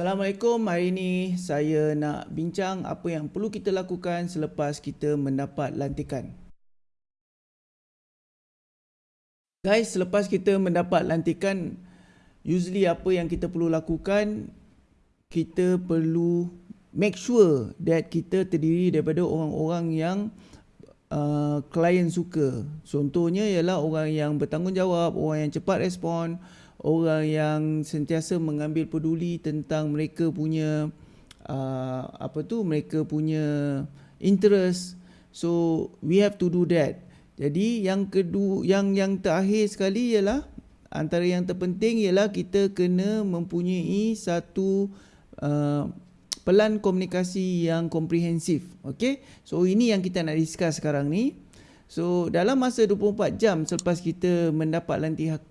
Assalamualaikum. Hari ini saya nak bincang apa yang perlu kita lakukan selepas kita mendapat lantikan. Guys, selepas kita mendapat lantikan, usually apa yang kita perlu lakukan, kita perlu make sure that kita terdiri daripada orang-orang yang uh, klien suka. Contohnya ialah orang yang bertanggungjawab, orang yang cepat respon, orang yang sentiasa mengambil peduli tentang mereka punya uh, apa tu mereka punya interest. So we have to do that. Jadi yang kedua yang yang terakhir sekali ialah antara yang terpenting ialah kita kena mempunyai satu uh, pelan komunikasi yang komprehensif. Okey? So ini yang kita nak discuss sekarang ni. So dalam masa 24 jam selepas kita mendapat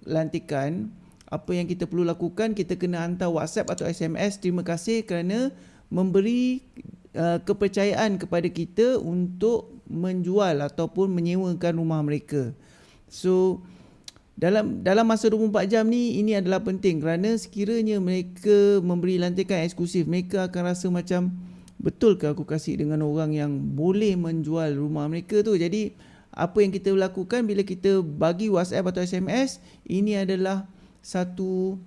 lantikan apa yang kita perlu lakukan kita kena hantar WhatsApp atau SMS terima kasih kerana memberi uh, kepercayaan kepada kita untuk menjual ataupun menyewakan rumah mereka. So dalam dalam masa 24 jam ni ini adalah penting kerana sekiranya mereka memberi lantikan eksklusif mereka akan rasa macam betul ke aku kasih dengan orang yang boleh menjual rumah mereka tu. Jadi apa yang kita lakukan bila kita bagi WhatsApp atau SMS ini adalah satu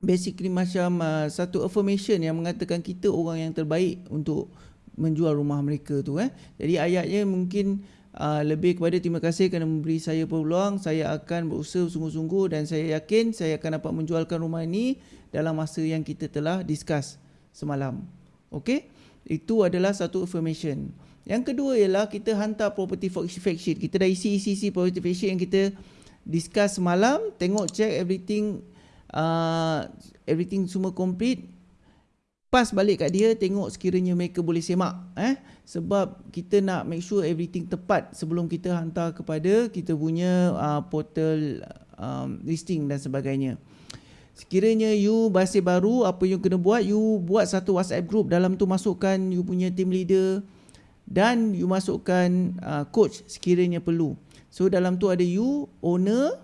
basically macam uh, satu affirmation yang mengatakan kita orang yang terbaik untuk menjual rumah mereka tu eh. Jadi ayatnya mungkin uh, lebih kepada terima kasih kerana memberi saya peluang, saya akan berusaha sungguh-sungguh dan saya yakin saya akan dapat menjualkan rumah ini dalam masa yang kita telah discuss semalam. Okey? Itu adalah satu affirmation. Yang kedua ialah kita hantar property fact sheet. Kita dah isi-isi property fact sheet yang kita discuss semalam tengok check everything uh, everything semua complete. Pas balik kat dia tengok sekiranya mereka boleh semak eh? Sebab kita nak make sure everything tepat sebelum kita hantar kepada kita punya uh, portal um, listing dan sebagainya. Sekiranya you masih baru apa yang kena buat you buat satu WhatsApp group dalam tu masukkan you punya team leader dan you masukkan uh, coach sekiranya perlu So dalam tu ada you, owner,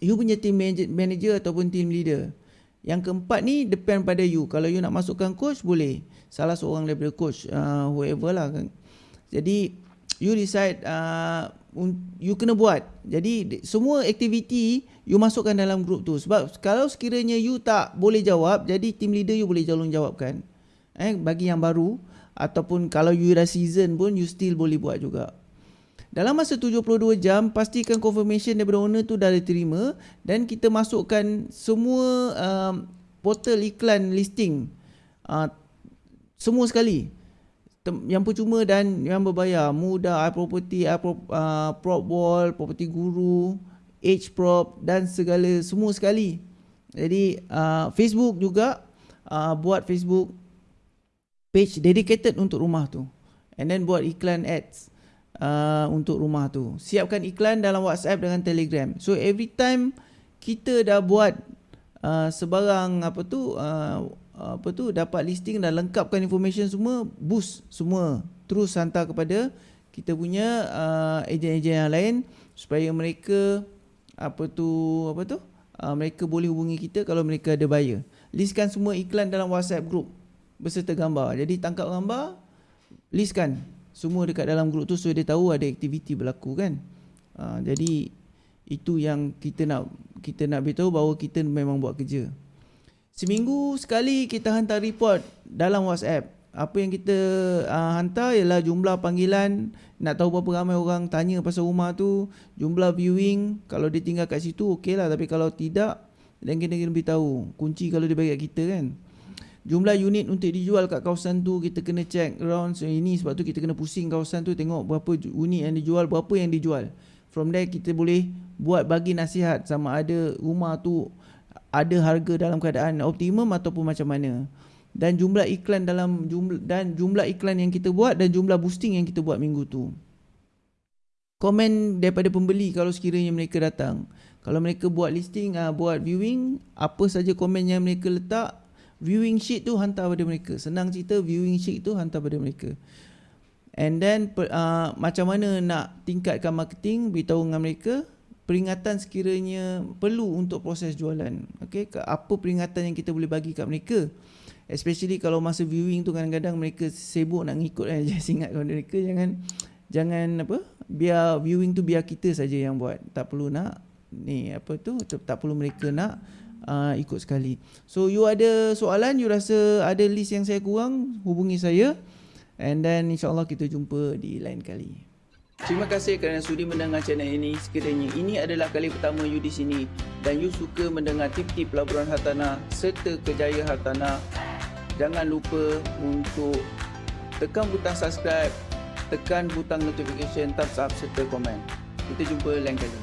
you punya team manager, manager ataupun team leader. Yang keempat ni depend pada you. Kalau you nak masukkan coach boleh. Salah seorang daripada coach uh, whoever lah kan. Jadi you decide uh, you kena buat. Jadi semua aktiviti you masukkan dalam group tu. Sebab kalau sekiranya you tak boleh jawab, jadi team leader you boleh tolong jawabkan. Eh bagi yang baru ataupun kalau you dah season pun you still boleh buat juga. Dalam masa 72 jam, pastikan confirmation daripada owner tu dah diterima dan kita masukkan semua um, portal iklan listing uh, semua sekali. Yang percuma dan yang berbayar, mudah, iProperty, iPro, uh, PropWall, Property Guru, HProp dan segala semua sekali. Jadi uh, Facebook juga uh, buat Facebook page dedicated untuk rumah tu. And then buat iklan ads uh, untuk rumah tu. Siapkan iklan dalam WhatsApp dengan Telegram. So every time kita dah buat uh, sebarang apa tu uh, apa tu dapat listing dan lengkapkan information semua, boost semua terus hantar kepada kita punya uh, ejen-ejen yang lain supaya mereka apa tu apa tu uh, mereka boleh hubungi kita kalau mereka ada buyer. Listkan semua iklan dalam WhatsApp group beserta gambar. Jadi tangkap gambar, listkan semua dekat dalam grup tu so dia tahu ada aktiviti berlaku kan? Uh, jadi itu yang kita nak kita nak beritahu bahawa kita memang buat kerja. Seminggu sekali kita hantar report dalam WhatsApp. Apa yang kita uh, hantar ialah jumlah panggilan nak tahu berapa ramai orang tanya pasal rumah tu jumlah viewing. Kalau dia tinggal kat situ okey lah tapi kalau tidak dan kena kena beritahu. Kunci kalau dia bagi kat kita kan jumlah unit untuk dijual kat kawasan tu kita kena check around so ini. Sebab tu kita kena pusing kawasan tu tengok berapa unit yang dijual berapa yang dijual. From there kita boleh buat bagi nasihat sama ada rumah tu ada harga dalam keadaan optimum ataupun macam mana. Dan jumlah iklan dalam jumlah dan jumlah iklan yang kita buat dan jumlah boosting yang kita buat minggu tu. Komen daripada pembeli kalau sekiranya mereka datang. Kalau mereka buat listing uh, buat viewing apa saja komen yang mereka letak viewing sheet tu hantar pada mereka senang cerita viewing sheet tu hantar pada mereka and then uh, macam mana nak tingkatkan marketing beritahu dengan mereka peringatan sekiranya perlu untuk proses jualan. Okey, apa peringatan yang kita boleh bagi kat mereka? Especially kalau masa viewing tu kadang-kadang mereka sibuk nak ngikut kan. Just ingat kepada mereka jangan jangan apa? Biar viewing tu biar kita saja yang buat. Tak perlu nak ni apa tu tak perlu mereka nak uh, ikut sekali. So you ada soalan, you rasa ada list yang saya kurang, hubungi saya. And then insyaAllah kita jumpa di lain kali. Terima kasih kerana sudi mendengar channel ini. Sekiranya ini adalah kali pertama you di sini dan you suka mendengar tip-tip pelaburan hartanah serta kejayaan hartanah, jangan lupa untuk tekan butang subscribe, tekan butang notification, thumbs up serta komen. Kita jumpa lain kali.